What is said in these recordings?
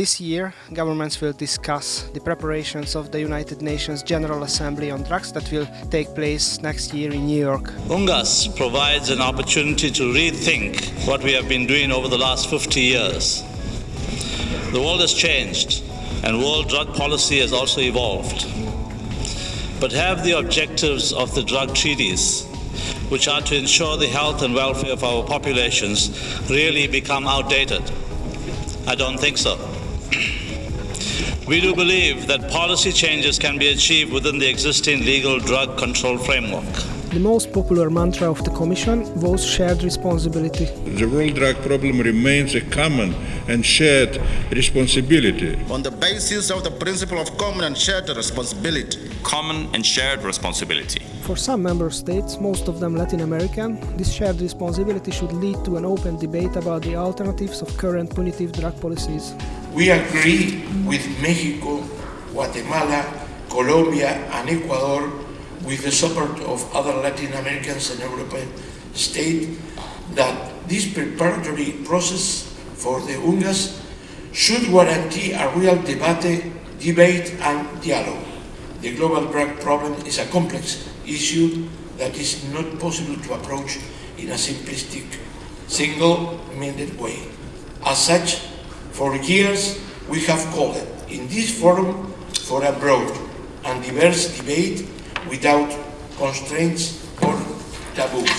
This year, governments will discuss the preparations of the United Nations General Assembly on Drugs that will take place next year in New York. UNGAS provides an opportunity to rethink what we have been doing over the last 50 years. The world has changed and world drug policy has also evolved. But have the objectives of the drug treaties, which are to ensure the health and welfare of our populations, really become outdated? I don't think so. We do believe that policy changes can be achieved within the existing legal drug control framework. The most popular mantra of the Commission was shared responsibility. The world drug problem remains a common and shared responsibility. On the basis of the principle of common and shared responsibility. Common and shared responsibility. For some member states, most of them Latin American, this shared responsibility should lead to an open debate about the alternatives of current punitive drug policies. We agree with Mexico, Guatemala, Colombia and Ecuador with the support of other Latin Americans and European states that this preparatory process for the UNGAS should guarantee a real debate, debate and dialogue. The global drug problem is a complex issue that is not possible to approach in a simplistic, single-minded way. As such, for years we have called in this forum for a broad and diverse debate without constraints or taboos.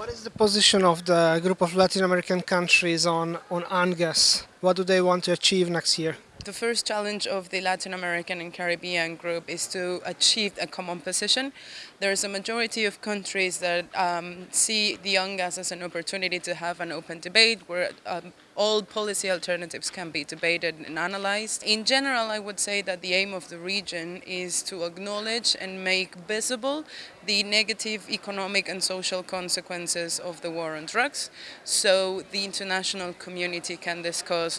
What is the position of the group of Latin American countries on, on UNGAS? What do they want to achieve next year? The first challenge of the Latin American and Caribbean group is to achieve a common position. There is a majority of countries that um, see the UNGAS as an opportunity to have an open debate where um, all policy alternatives can be debated and analyzed. In general, I would say that the aim of the region is to acknowledge and make visible the negative economic and social consequences of the war on drugs so the international community can discuss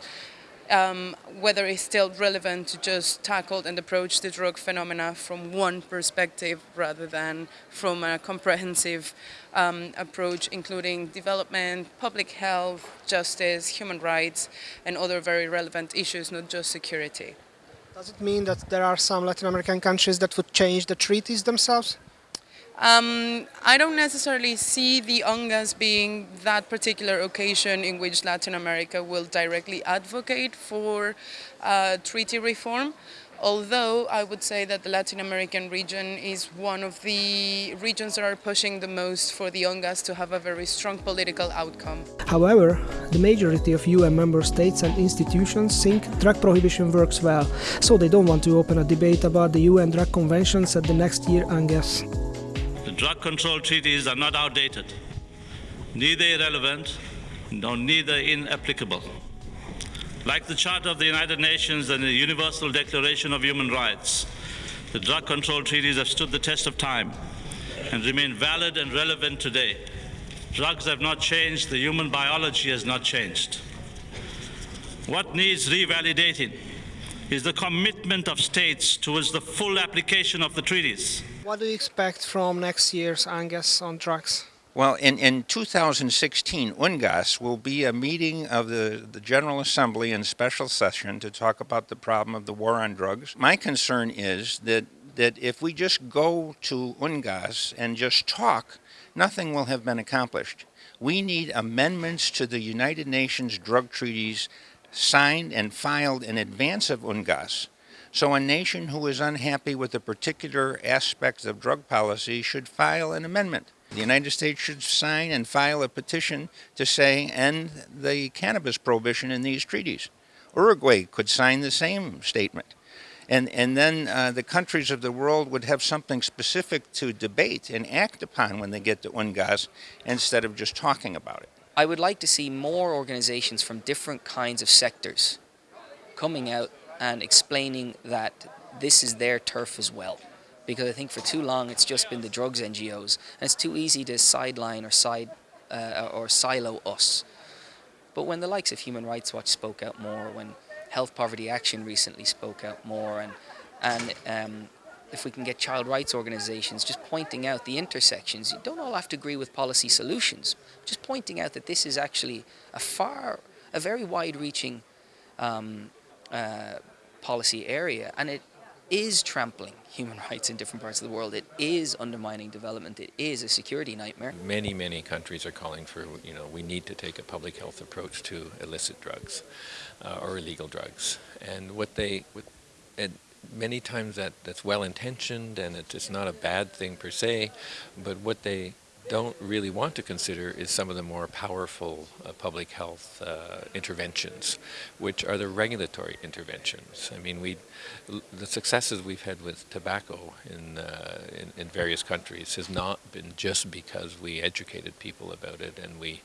um, whether it's still relevant to just tackle and approach the drug phenomena from one perspective rather than from a comprehensive um, approach including development, public health, justice, human rights and other very relevant issues, not just security. Does it mean that there are some Latin American countries that would change the treaties themselves? Um, I don't necessarily see the UNGAS being that particular occasion in which Latin America will directly advocate for uh, treaty reform. Although I would say that the Latin American region is one of the regions that are pushing the most for the UNGAS to have a very strong political outcome. However, the majority of UN member states and institutions think drug prohibition works well, so they don't want to open a debate about the UN drug conventions at the next year UNGAS. Drug control treaties are not outdated, neither irrelevant nor neither inapplicable. Like the Charter of the United Nations and the Universal Declaration of Human Rights, the drug control treaties have stood the test of time and remain valid and relevant today. Drugs have not changed, the human biology has not changed. What needs revalidating is the commitment of states towards the full application of the treaties. What do you expect from next year's UNGAS on drugs? Well, in, in 2016, UNGAS will be a meeting of the, the General Assembly in special session to talk about the problem of the war on drugs. My concern is that, that if we just go to UNGAS and just talk, nothing will have been accomplished. We need amendments to the United Nations drug treaties signed and filed in advance of UNGAS so a nation who is unhappy with a particular aspect of drug policy should file an amendment. The United States should sign and file a petition to say end the cannabis prohibition in these treaties. Uruguay could sign the same statement. And, and then uh, the countries of the world would have something specific to debate and act upon when they get to UNGAS instead of just talking about it. I would like to see more organizations from different kinds of sectors coming out and explaining that this is their turf as well. Because I think for too long it's just been the drugs NGOs, and it's too easy to sideline or side uh, or silo us. But when the likes of Human Rights Watch spoke out more, when Health Poverty Action recently spoke out more, and and um, if we can get child rights organizations just pointing out the intersections, you don't all have to agree with policy solutions, just pointing out that this is actually a far, a very wide-reaching um, uh, policy area, and it is trampling human rights in different parts of the world. It is undermining development. It is a security nightmare. Many, many countries are calling for, you know, we need to take a public health approach to illicit drugs uh, or illegal drugs. And what they, what, and many times that, that's well intentioned and it's it's not a bad thing per se, but what they don't really want to consider is some of the more powerful uh, public health uh, interventions, which are the regulatory interventions. I mean, we, the successes we've had with tobacco in, uh, in, in, various countries has not been just because we educated people about it and we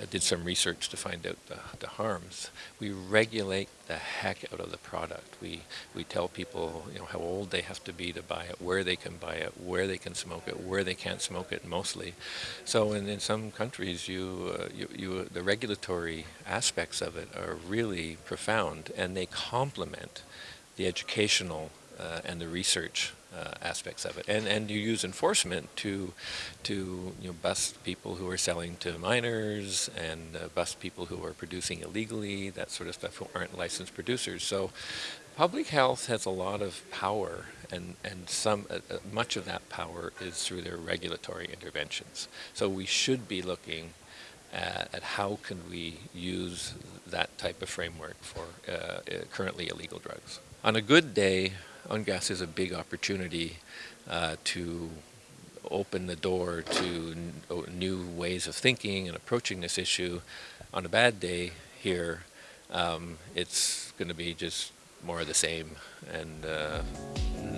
uh, did some research to find out the, the harms. We regulate the heck out of the product. We, we tell people you know, how old they have to be to buy it, where they can buy it, where they can smoke it, where they can't smoke it mostly. So in, in some countries, you, uh, you, you, the regulatory aspects of it are really profound and they complement the educational uh, and the research uh, aspects of it. And, and you use enforcement to, to you know, bust people who are selling to minors and uh, bust people who are producing illegally, that sort of stuff, who aren't licensed producers. So public health has a lot of power and, and some, uh, uh, much of that power is through their regulatory interventions. So we should be looking at, at how can we use that type of framework for uh, uh currently illegal drugs. On a good day, UNGAS is a big opportunity uh, to open the door to new ways of thinking and approaching this issue. On a bad day here, um, it's going to be just more of the same and uh,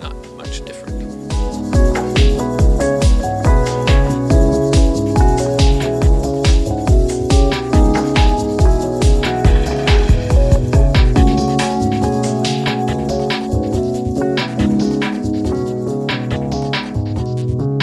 not much different.